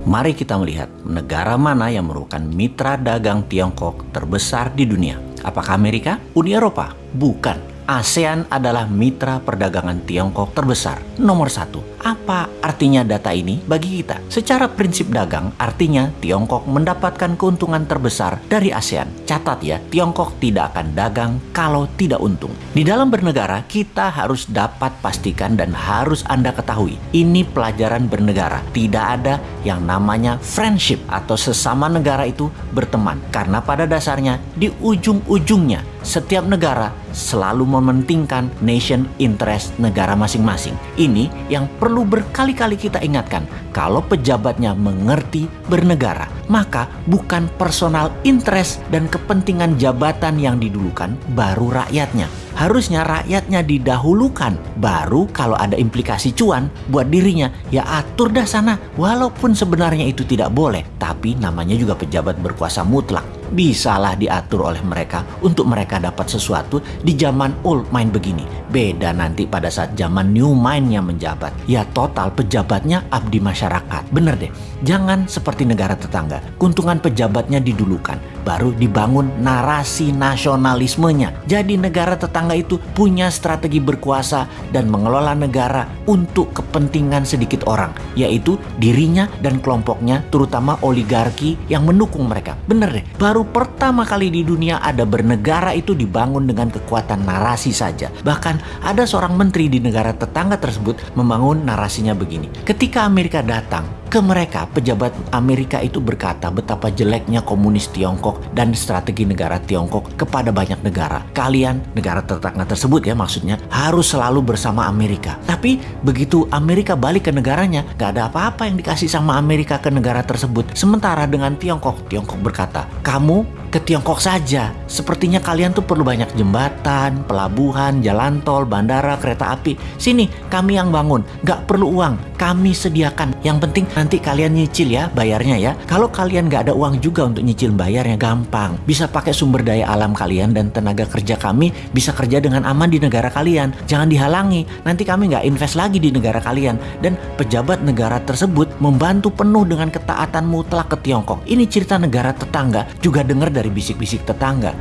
Mari kita melihat negara mana yang merupakan mitra dagang Tiongkok terbesar di dunia. Apakah Amerika? Uni Eropa? Bukan. ASEAN adalah mitra perdagangan Tiongkok terbesar, nomor satu. Apa artinya data ini bagi kita? Secara prinsip dagang, artinya Tiongkok mendapatkan keuntungan terbesar dari ASEAN. Catat ya, Tiongkok tidak akan dagang kalau tidak untung. Di dalam bernegara, kita harus dapat pastikan dan harus Anda ketahui, ini pelajaran bernegara. Tidak ada yang namanya friendship atau sesama negara itu berteman. Karena pada dasarnya, di ujung-ujungnya, setiap negara selalu mementingkan nation interest negara masing-masing. Ini yang perlu berkali-kali kita ingatkan. Kalau pejabatnya mengerti bernegara, maka bukan personal interest dan kepentingan jabatan yang didulukan, baru rakyatnya. Harusnya rakyatnya didahulukan, baru kalau ada implikasi cuan buat dirinya, ya atur dah sana. Walaupun sebenarnya itu tidak boleh, tapi namanya juga pejabat berkuasa mutlak bisalah diatur oleh mereka untuk mereka dapat sesuatu di zaman old mind begini. Beda nanti pada saat zaman new mindnya menjabat. Ya total pejabatnya abdi masyarakat. Bener deh, jangan seperti negara tetangga. Keuntungan pejabatnya didulukan, baru dibangun narasi nasionalismenya. Jadi negara tetangga itu punya strategi berkuasa dan mengelola negara untuk kepentingan sedikit orang, yaitu dirinya dan kelompoknya terutama oligarki yang mendukung mereka. Bener deh, baru baru pertama kali di dunia ada bernegara itu dibangun dengan kekuatan narasi saja. Bahkan ada seorang menteri di negara tetangga tersebut membangun narasinya begini. Ketika Amerika datang, ke mereka, pejabat Amerika itu berkata betapa jeleknya komunis Tiongkok dan strategi negara Tiongkok kepada banyak negara. Kalian, negara tetangga tersebut ya maksudnya, harus selalu bersama Amerika. Tapi begitu Amerika balik ke negaranya, gak ada apa-apa yang dikasih sama Amerika ke negara tersebut. Sementara dengan Tiongkok, Tiongkok berkata, kamu ke Tiongkok saja. Sepertinya kalian tuh perlu banyak jembatan, pelabuhan, jalan tol, bandara, kereta api. Sini, kami yang bangun. Gak perlu uang, kami sediakan. Yang penting nanti kalian nyicil ya bayarnya ya. Kalau kalian gak ada uang juga untuk nyicil bayarnya gampang. Bisa pakai sumber daya alam kalian dan tenaga kerja kami bisa kerja dengan aman di negara kalian. Jangan dihalangi, nanti kami gak invest lagi di negara kalian. Dan pejabat negara tersebut membantu penuh dengan ketaatan mutlak ke Tiongkok. Ini cerita negara tetangga juga dengar dari bisik-bisik tetangga.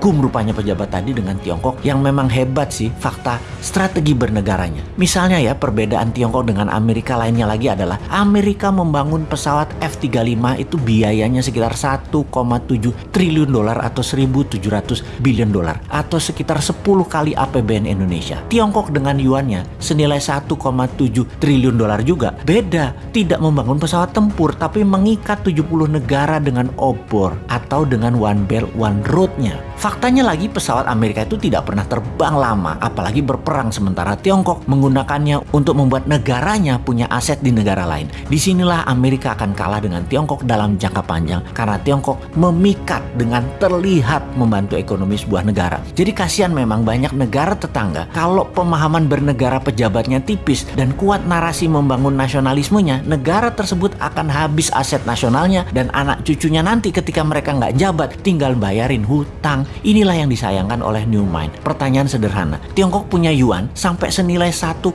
Kagum rupanya pejabat tadi dengan Tiongkok yang memang hebat sih fakta strategi bernegaranya. Misalnya ya perbedaan Tiongkok dengan Amerika lainnya lagi adalah Amerika membangun pesawat F-35 itu biayanya sekitar 1,7 triliun dolar atau 1.700 billion dolar atau sekitar 10 kali APBN Indonesia. Tiongkok dengan yuannya senilai 1,7 triliun dolar juga. Beda, tidak membangun pesawat tempur tapi mengikat 70 negara dengan obor atau dengan One Belt One Road-nya. Faktanya lagi pesawat Amerika itu tidak pernah terbang lama, apalagi berperang sementara Tiongkok menggunakannya untuk membuat negaranya punya aset di negara lain. Di sinilah Amerika akan kalah dengan Tiongkok dalam jangka panjang karena Tiongkok memikat dengan terlihat membantu ekonomi sebuah negara. Jadi kasihan memang banyak negara tetangga kalau pemahaman bernegara pejabatnya tipis dan kuat narasi membangun nasionalismenya, negara tersebut akan habis aset nasionalnya dan anak cucunya nanti ketika mereka nggak jabat tinggal bayarin hutang. Inilah yang disayangkan oleh New Mind. Pertanyaan sederhana, Tiongkok punya yuan sampai senilai 1,7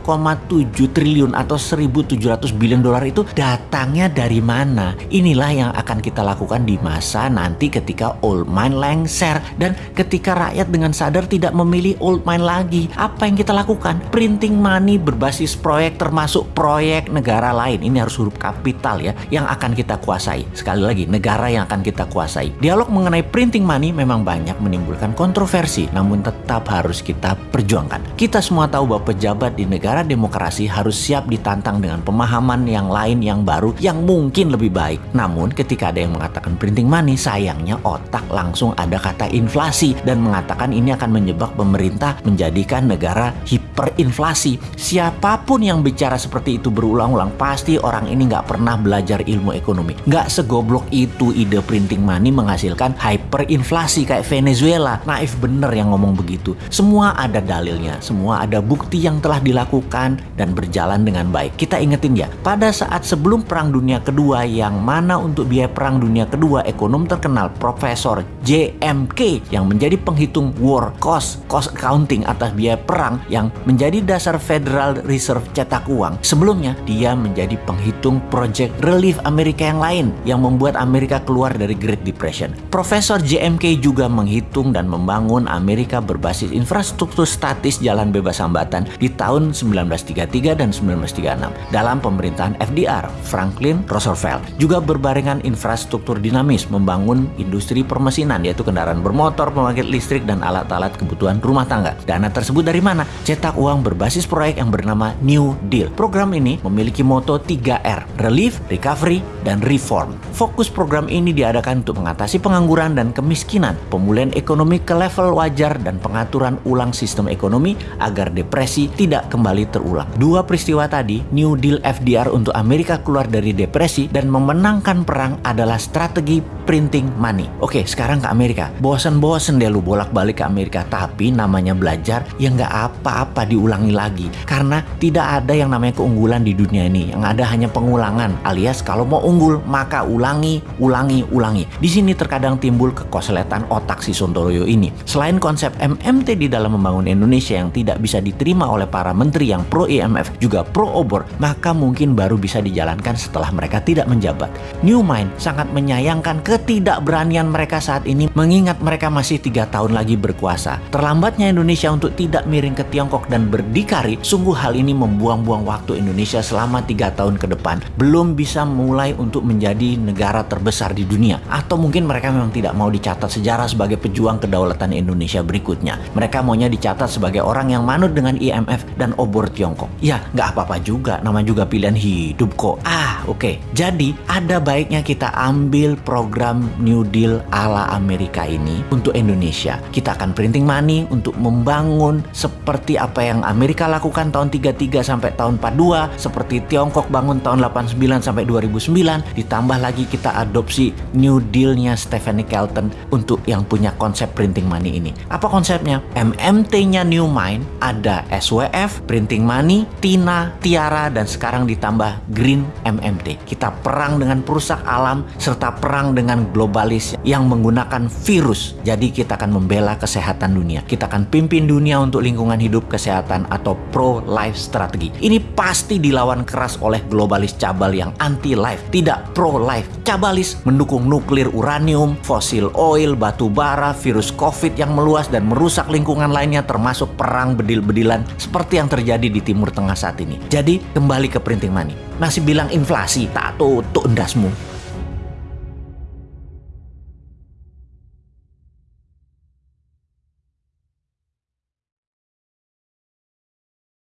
triliun atau 1.700 billion dolar itu datangnya dari mana? Inilah yang akan kita lakukan di masa nanti ketika old mind lengser dan ketika rakyat dengan sadar tidak memilih old mind lagi. Apa yang kita lakukan? Printing money berbasis proyek termasuk proyek negara lain. Ini harus huruf kapital ya yang akan kita kuasai. Sekali lagi, negara yang akan kita kuasai. Dialog mengenai printing money memang banyak menimbulkan kontroversi, namun tetap harus kita perjuangkan. Kita semua tahu bahwa pejabat di negara demokrasi harus siap ditantang dengan pemahaman yang lain yang baru yang mungkin lebih baik. Namun ketika ada yang mengatakan printing money, sayangnya otak langsung ada kata inflasi dan mengatakan ini akan menyebab pemerintah menjadikan negara hiperinflasi. Siapa pun yang bicara seperti itu berulang-ulang pasti orang ini nggak pernah belajar ilmu ekonomi. Nggak segoblok itu ide printing money menghasilkan hyperinflasi kayak Venezuela Venezuela. Naif bener yang ngomong begitu. Semua ada dalilnya, semua ada bukti yang telah dilakukan dan berjalan dengan baik. Kita ingetin ya, pada saat sebelum Perang Dunia Kedua yang mana untuk biaya Perang Dunia Kedua ekonom terkenal Profesor JMK yang menjadi penghitung war cost, cost accounting atas biaya perang yang menjadi dasar Federal Reserve cetak uang. Sebelumnya, dia menjadi penghitung Project Relief Amerika yang lain yang membuat Amerika keluar dari Great Depression. Profesor JMK juga menghitung dan membangun Amerika berbasis infrastruktur statis jalan bebas hambatan di tahun 1933 dan 1936 dalam pemerintahan FDR, Franklin Roosevelt. Juga berbarengan infrastruktur dinamis membangun industri permesinan yaitu kendaraan bermotor, pembangkit listrik dan alat-alat kebutuhan rumah tangga. Dana tersebut dari mana? Cetak uang berbasis proyek yang bernama New Deal. Program ini memiliki moto 3R, Relief, Recovery, dan Reform. Fokus program ini diadakan untuk mengatasi pengangguran dan kemiskinan, pemulihan ekonomi ke level wajar dan pengaturan ulang sistem ekonomi agar depresi tidak kembali terulang. Dua peristiwa tadi, New Deal FDR untuk Amerika keluar dari depresi dan memenangkan perang adalah strategi printing money. Oke, sekarang ke Amerika. Bosen-bosen deh lu bolak-balik ke Amerika, tapi namanya belajar ya nggak apa-apa diulangi lagi. Karena tidak ada yang namanya keunggulan di dunia ini. Yang ada hanya pengulangan, alias kalau mau unggul maka ulangi, ulangi, ulangi. Di sini terkadang timbul kekosletan otak si Sontoloyo ini. Selain konsep MMT di dalam membangun Indonesia yang tidak bisa diterima oleh para menteri yang pro IMF juga pro obor, maka mungkin baru bisa dijalankan setelah mereka tidak menjabat. New Mind sangat menyayangkan ketidakberanian mereka saat ini mengingat mereka masih tiga tahun lagi berkuasa. Terlambatnya Indonesia untuk tidak miring ke Tiongkok dan berdikari, sungguh hal ini membuang-buang waktu Indonesia selama tiga tahun ke depan. Belum bisa mulai untuk menjadi negara terbesar di dunia. Atau mungkin mereka memang tidak mau dicatat sejarah sebagai pejuang kedaulatan Indonesia berikutnya. Mereka maunya dicatat sebagai orang yang manut dengan IMF dan obor Tiongkok. Ya, nggak apa-apa juga, nama juga pilihan hidup kok. Ah, oke. Okay. Jadi, ada baiknya kita ambil program program New Deal ala Amerika ini untuk Indonesia. Kita akan printing money untuk membangun seperti apa yang Amerika lakukan tahun 33 sampai tahun 42, seperti Tiongkok bangun tahun 89 sampai 2009, ditambah lagi kita adopsi New Deal-nya Stephanie Kelton untuk yang punya konsep printing money ini. Apa konsepnya? MMT-nya New Mind ada SWF, printing money, TINA, Tiara, dan sekarang ditambah Green MMT. Kita perang dengan perusak alam serta perang dengan dengan globalis yang menggunakan virus. Jadi kita akan membela kesehatan dunia. Kita akan pimpin dunia untuk lingkungan hidup kesehatan atau pro-life strategi. Ini pasti dilawan keras oleh globalis cabal yang anti-life, tidak pro-life. Cabalis mendukung nuklir uranium, fosil oil, batu bara, virus covid yang meluas dan merusak lingkungan lainnya termasuk perang bedil-bedilan seperti yang terjadi di Timur Tengah saat ini. Jadi kembali ke printing money. Masih bilang inflasi, tak tutup endasmu.